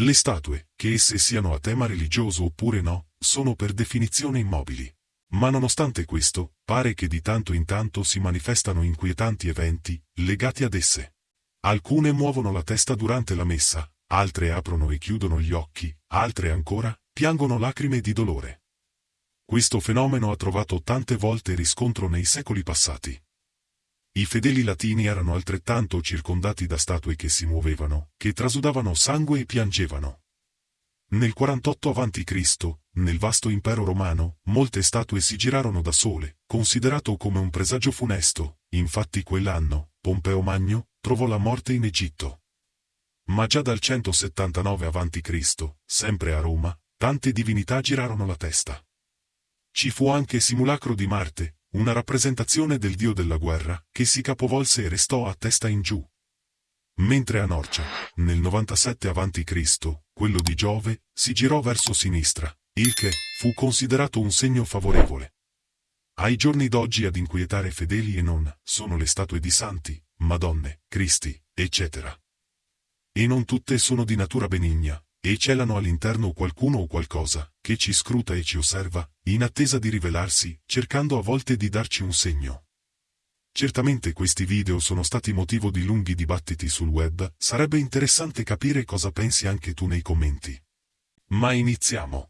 Le statue, che esse siano a tema religioso oppure no, sono per definizione immobili. Ma nonostante questo, pare che di tanto in tanto si manifestano inquietanti eventi legati ad esse. Alcune muovono la testa durante la messa, altre aprono e chiudono gli occhi, altre ancora piangono lacrime di dolore. Questo fenomeno ha trovato tante volte riscontro nei secoli passati. I fedeli latini erano altrettanto circondati da statue che si muovevano, che trasudavano sangue e piangevano. Nel 48 a.C., nel vasto impero romano, molte statue si girarono da sole, considerato come un presagio funesto, infatti quell'anno, Pompeo Magno, trovò la morte in Egitto. Ma già dal 179 a.C., sempre a Roma, tante divinità girarono la testa. Ci fu anche simulacro di Marte, una rappresentazione del dio della guerra, che si capovolse e restò a testa in giù. Mentre a Norcia, nel 97 a.C., quello di Giove, si girò verso sinistra, il che fu considerato un segno favorevole. Ai giorni d'oggi ad inquietare fedeli e non sono le statue di santi, madonne, cristi, eccetera. E non tutte sono di natura benigna, e celano all'interno qualcuno o qualcosa, che ci scruta e ci osserva, in attesa di rivelarsi, cercando a volte di darci un segno. Certamente questi video sono stati motivo di lunghi dibattiti sul web, sarebbe interessante capire cosa pensi anche tu nei commenti. Ma iniziamo.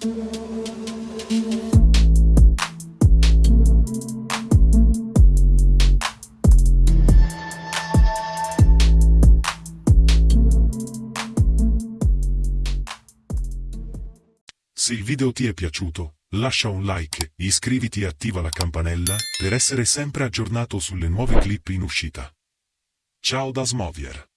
Se il video ti è piaciuto, lascia un like, iscriviti e attiva la campanella per essere sempre aggiornato sulle nuove clip in uscita. Ciao da Smovier!